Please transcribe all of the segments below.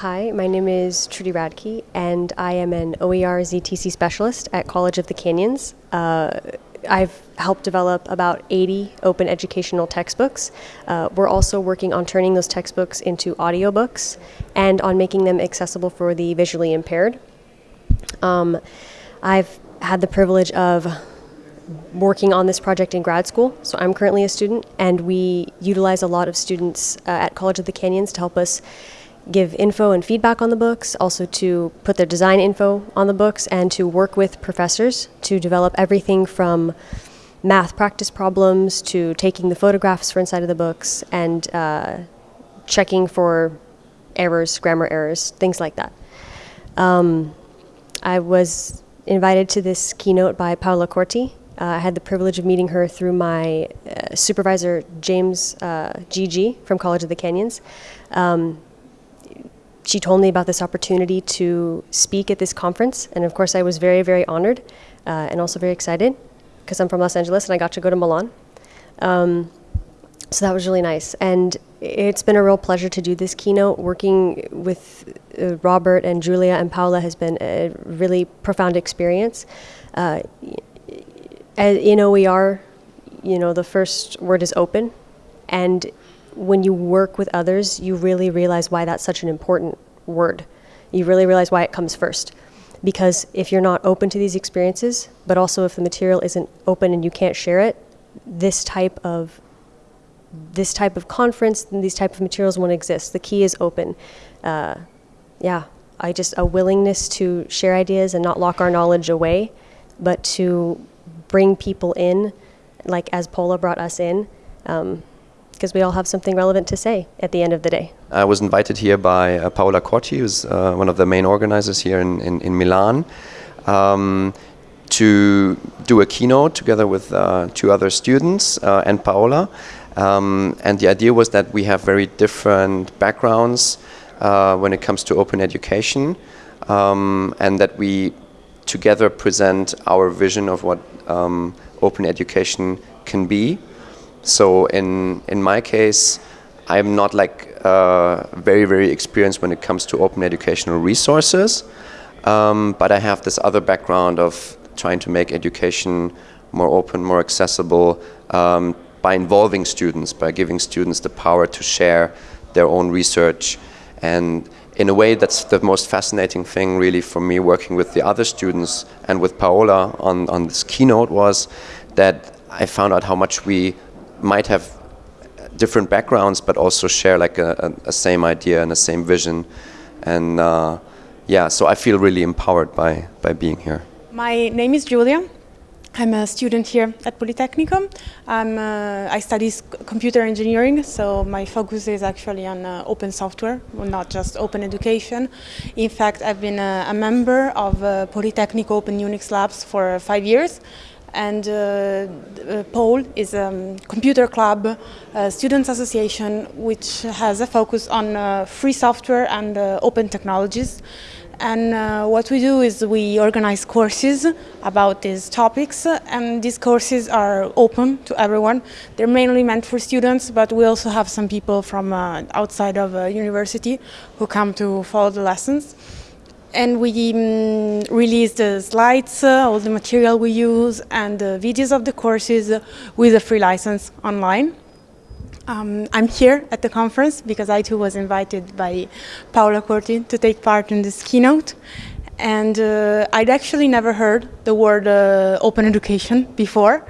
Hi, my name is Trudy Radke, and I am an OER ZTC specialist at College of the Canyons. Uh, I've helped develop about 80 open educational textbooks. Uh, we're also working on turning those textbooks into audiobooks and on making them accessible for the visually impaired. Um, I've had the privilege of working on this project in grad school. So I'm currently a student, and we utilize a lot of students uh, at College of the Canyons to help us give info and feedback on the books, also to put their design info on the books, and to work with professors to develop everything from math practice problems to taking the photographs for inside of the books and uh, checking for errors, grammar errors, things like that. Um, I was invited to this keynote by Paola Corti. Uh, I had the privilege of meeting her through my uh, supervisor, James uh, GG from College of the Canyons. Um, she told me about this opportunity to speak at this conference, and of course, I was very, very honored uh, and also very excited because I'm from Los Angeles and I got to go to Milan. Um, so that was really nice. And it's been a real pleasure to do this keynote. Working with uh, Robert and Julia and Paola has been a really profound experience. Uh, in OER, you know, the first word is open. And when you work with others, you really realize why that's such an important word. You really realize why it comes first. Because if you're not open to these experiences, but also if the material isn't open and you can't share it, this type of this type of conference and these type of materials won't exist. The key is open. Uh, yeah, I just a willingness to share ideas and not lock our knowledge away, but to bring people in, like as Paola brought us in. Um, because we all have something relevant to say at the end of the day. I was invited here by uh, Paola Corti, who's uh, one of the main organizers here in, in, in Milan, um, to do a keynote together with uh, two other students uh, and Paola. Um, and the idea was that we have very different backgrounds uh, when it comes to open education, um, and that we together present our vision of what um, open education can be. So in in my case, I'm not like uh, very very experienced when it comes to open educational resources, um, but I have this other background of trying to make education more open, more accessible um, by involving students, by giving students the power to share their own research. And in a way, that's the most fascinating thing really for me working with the other students and with Paola on, on this keynote was that I found out how much we might have different backgrounds, but also share like a, a, a same idea and a same vision. And uh, yeah, so I feel really empowered by, by being here. My name is Julia. I'm a student here at Politecnico. Uh, I study computer engineering, so my focus is actually on uh, open software, not just open education. In fact, I've been a, a member of uh, Open Unix Labs for five years, and uh, uh, POuL is a computer club uh, students association which has a focus on uh, free software and uh, open technologies and uh, what we do is we organize courses about these topics and these courses are open to everyone. They're mainly meant for students but we also have some people from outside of university who come to follow the lessons and we um, release the slides, uh, all the material we use, and the videos of the courses with a free license online. Um, I'm here at the conference because I too was invited by Paola Corti to take part in this keynote. And uh, I'd actually never heard the word uh, open education before,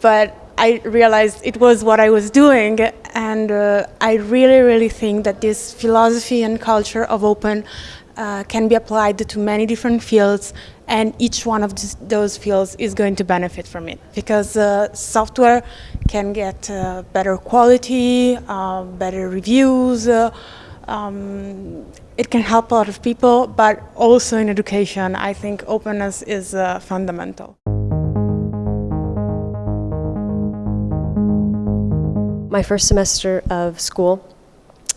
but I realized it was what I was doing and uh, I really, really think that this philosophy and culture of open uh, can be applied to many different fields and each one of those fields is going to benefit from it because uh, software can get uh, better quality, uh, better reviews, uh, um, it can help a lot of people, but also in education, I think openness is uh, fundamental. My first semester of school,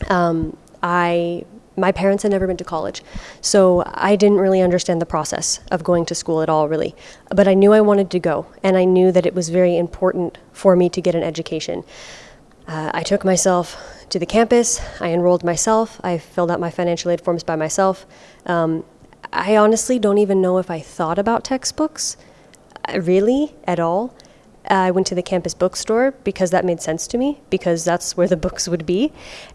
um, I my parents had never been to college, so I didn't really understand the process of going to school at all, really. But I knew I wanted to go, and I knew that it was very important for me to get an education. Uh, I took myself to the campus. I enrolled myself. I filled out my financial aid forms by myself. Um, I honestly don't even know if I thought about textbooks, uh, really, at all. I went to the campus bookstore because that made sense to me, because that's where the books would be.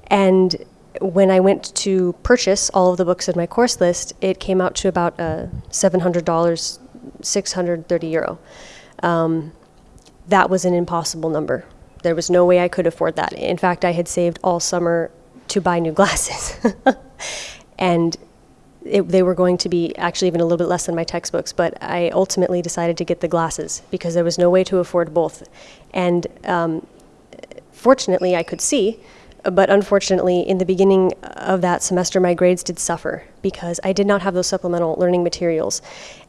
And when I went to purchase all of the books in my course list, it came out to about uh, $700, 630 euro. Um, that was an impossible number. There was no way I could afford that. In fact, I had saved all summer to buy new glasses. and it, they were going to be actually even a little bit less than my textbooks, but I ultimately decided to get the glasses because there was no way to afford both. And um, fortunately, I could see, but unfortunately, in the beginning of that semester, my grades did suffer because I did not have those supplemental learning materials.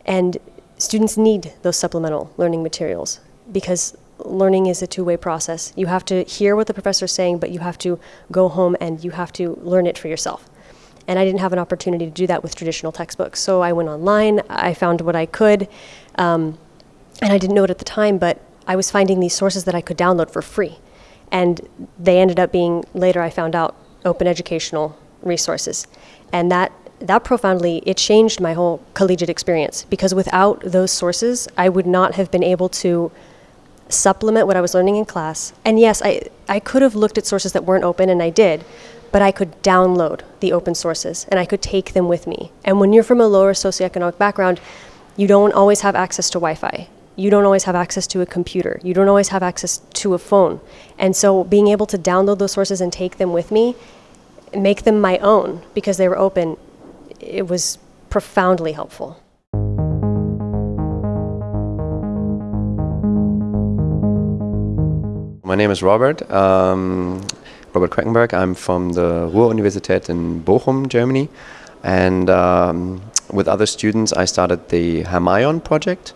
And students need those supplemental learning materials because learning is a two-way process. You have to hear what the professor is saying, but you have to go home and you have to learn it for yourself. And I didn't have an opportunity to do that with traditional textbooks. So I went online, I found what I could, um, and I didn't know it at the time, but I was finding these sources that I could download for free. And they ended up being, later I found out, open educational resources. And that, that profoundly, it changed my whole collegiate experience because without those sources, I would not have been able to supplement what I was learning in class. And yes, I, I could have looked at sources that weren't open, and I did, but I could download the open sources and I could take them with me. And when you're from a lower socioeconomic background, you don't always have access to Wi Fi. You don't always have access to a computer. You don't always have access to a phone. And so being able to download those sources and take them with me, make them my own because they were open, it was profoundly helpful. My name is Robert. Um, Robert Queckenberg. I'm from the Ruhr-Universität in Bochum, Germany. And um, with other students, I started the Hermione project.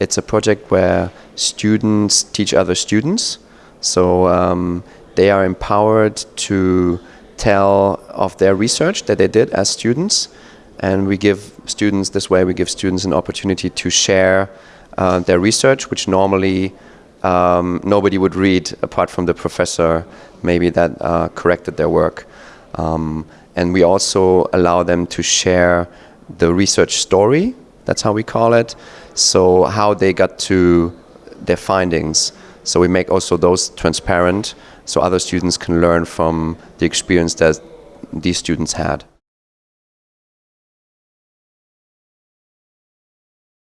It's a project where students teach other students. So um, they are empowered to tell of their research that they did as students. And we give students, this way, we give students an opportunity to share uh, their research, which normally um, nobody would read apart from the professor maybe that uh, corrected their work. Um, and we also allow them to share the research story, that's how we call it, so how they got to their findings. So we make also those transparent so other students can learn from the experience that these students had.